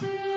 Thank